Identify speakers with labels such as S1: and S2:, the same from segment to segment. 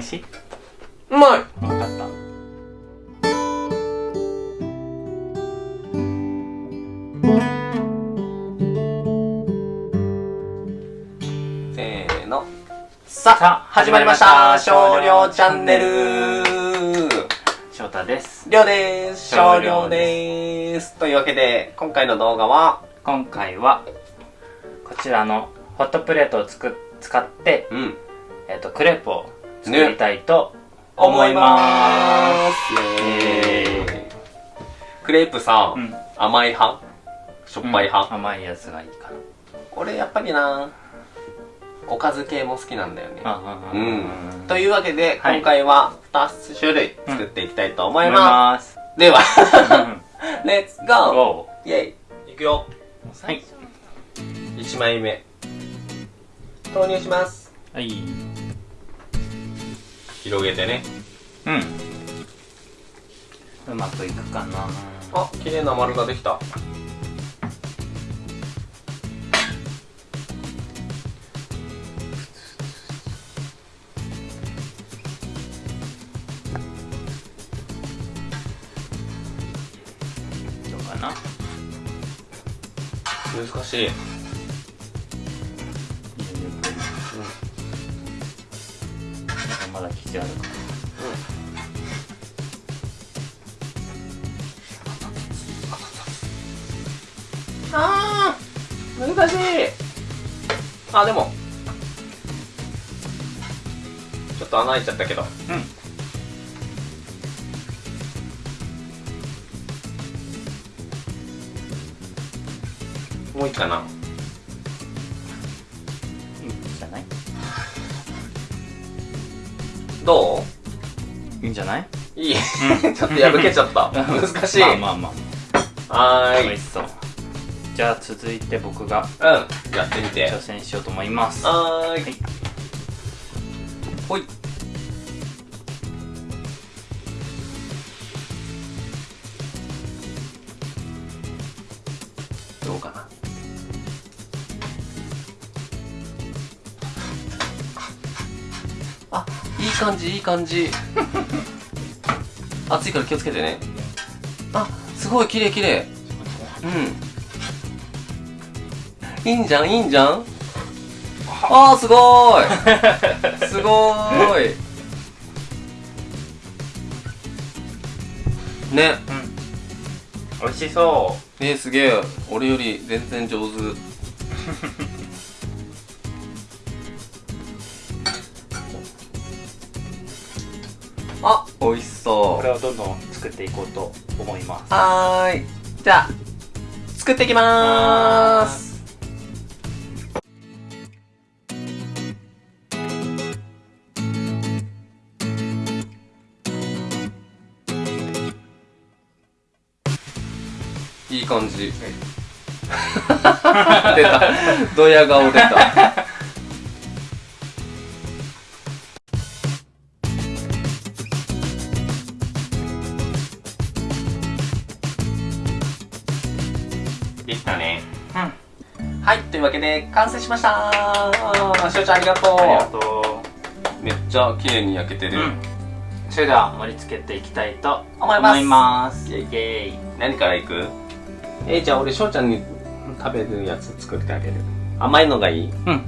S1: 味しいう
S2: まい
S1: 分かった。
S2: せーの。さ
S1: さあ
S2: あ始まりました。少量チャンネル。
S1: 翔太です。
S2: りょうです。
S1: 少
S2: 少量
S1: 量で
S2: です。というわけで今回の動画は？
S1: 今回はこちらのホットプレートをつく使って、
S2: うん。
S1: えっとクレープを作りたいと思い
S2: ま
S1: ます。
S2: すイエーイ。クレープさ、
S1: うん。
S2: 甘い派？しょっぱい派、
S1: うん。甘いやつがいいかな。
S2: 俺やっぱりなおかず系も好きなんだよね。
S1: あ
S2: うん。というわけで、
S1: はい。
S2: 今回は2種類作っていきたいと思
S1: 思い
S2: いま
S1: ます。
S2: す、ではレッツゴー。
S1: ゴ
S2: イェイ。いくよ。
S1: ーはい。
S2: 1枚目。投入します。
S1: はい
S2: 広げてね。
S1: うん。うまくいくかな。
S2: あ綺麗な丸ができた。
S1: どうかな。
S2: 難しい、
S1: なんかまだ生地ある。か
S2: あー難しい。あでも。ちょっと穴開いちゃったけど。
S1: うん。
S2: もういいかなど
S1: いいんじゃない？う
S2: い。いちょっと破けちゃった。難しい、
S1: まあまあま
S2: はーい。
S1: あ美味しそうじゃあ続いて僕が
S2: うん。やってみて。
S1: 挑戦しようと思います。
S2: はーい。
S1: はい。
S2: ほいいい感じいい感じ。熱 いから気をつけてね。あすごい綺麗綺麗。うん。いいんじゃんいいんじゃん。あ。ーすごーい。すごー い。ね。
S1: うん。美味しそ
S2: えー、すげえ。俺より全然上手 美味し
S1: う
S2: そう。
S1: これをどんどん作っていこうと思います。
S2: はーい。じゃあ作っていきまーす。いい感じ。出た。ドヤ顔出たはいというわけで完成しました。しおちゃんありがとう。
S1: ありがと
S2: めっちゃ綺麗に焼けてる、
S1: ううん。それでは盛り付けていきたいと
S2: 思います。
S1: 思います。
S2: イェイ
S1: イェイ。
S2: 何からいく？えー、じゃあ俺しょうちゃんに食べるやつ作ってあげる。甘いのがいい。
S1: うん。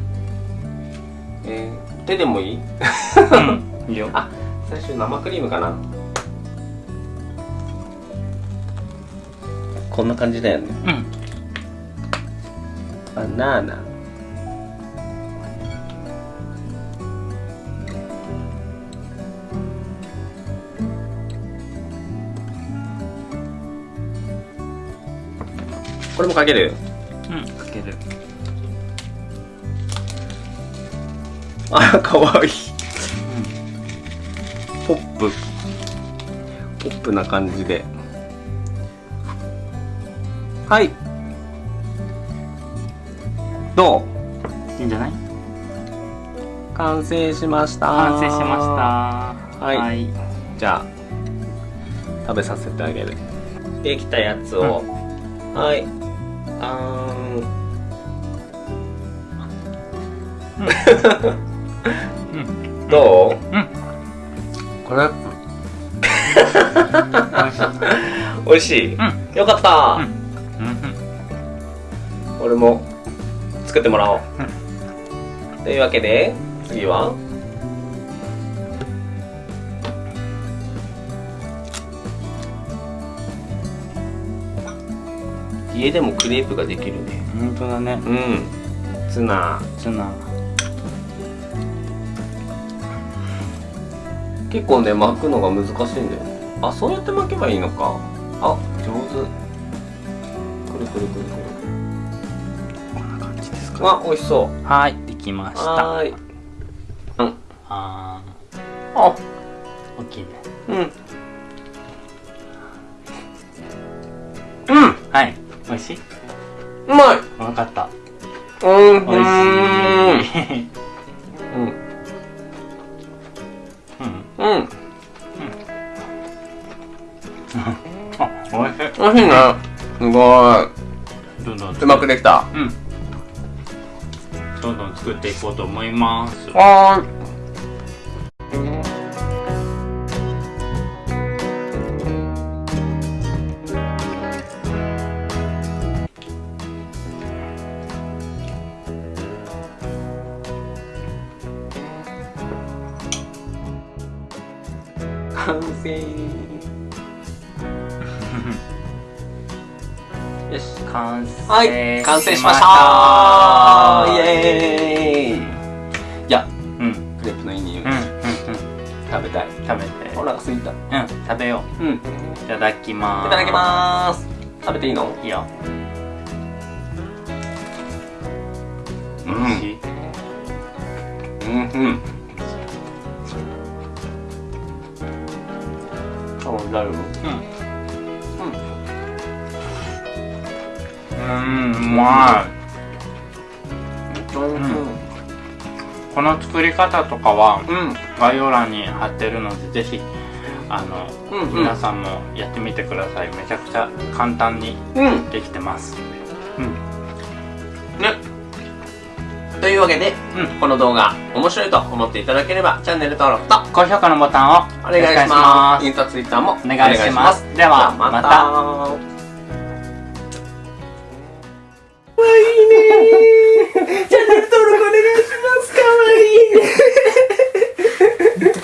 S2: えー、手でもいい？
S1: うん。いいよ。
S2: あ最初生クリームかな？こんな感じだよね
S1: うん
S2: バナナこれもかける？
S1: うんかける。
S2: あかわいい。ポップ。ポップな感じで。はいどう？
S1: いいんじゃない？
S2: 完成しました。
S1: 完成しました。
S2: はい。
S1: はい。
S2: じゃあ食べさせてあげる。できたやつを、はい。あーん。
S1: うん。
S2: どう？
S1: うん。クレープ
S2: 美味しい、
S1: う
S2: よかった、
S1: うん。うん。
S2: 俺も作ってもらおう、というわけで次は。家でもクレープができるね。
S1: 本当だね。
S2: うん。ツナ。
S1: ツナ。
S2: 結構ね巻くのが難しいんだよあそうやって巻けばいいのか。あ上手。くるくるくるくる
S1: じですか
S2: あ美味しそう。
S1: はいできました。
S2: はーい。うん。
S1: あ
S2: あ
S1: ー大きいね。
S2: うん。うん
S1: はい。美味しい？う
S2: まい。
S1: 分かった。
S2: うん
S1: 美味しい。
S2: うん。
S1: うん。
S2: うん。
S1: あ美味しい。
S2: 美味しいね。すごい。うまくできた。
S1: うんどんどん作っていこうと思います。
S2: はーい。完成よし
S1: 完成。
S2: はい完成しました。イエーイ。いや
S1: うん。
S2: クレープのいい匂い、
S1: うんうんうん。
S2: 食べたい。
S1: 食べて。
S2: お腹すいた
S1: うん食べよ
S2: う。ん。いう
S1: いただきます。
S2: ただきます。食べていいの？
S1: いいよ。
S2: うん。うんうん。う大丈夫
S1: うんうんうまい
S2: うん。
S1: この作り方とかは
S2: うん。
S1: 概要欄に貼ってるのでぜひあの、
S2: うんうん。
S1: 皆さんもやってみてください。めちゃくちゃ簡単に
S2: うん。
S1: できてます。うん。
S2: ね。というわけで、
S1: うん。
S2: この動画面白いと思っていただければチャンネル登録と
S1: 高評価のボタンを
S2: お願いします。インスタツイッターもお
S1: お願いします。ではまた。
S2: かわいいねチャンネル登録お願いします。かわいい。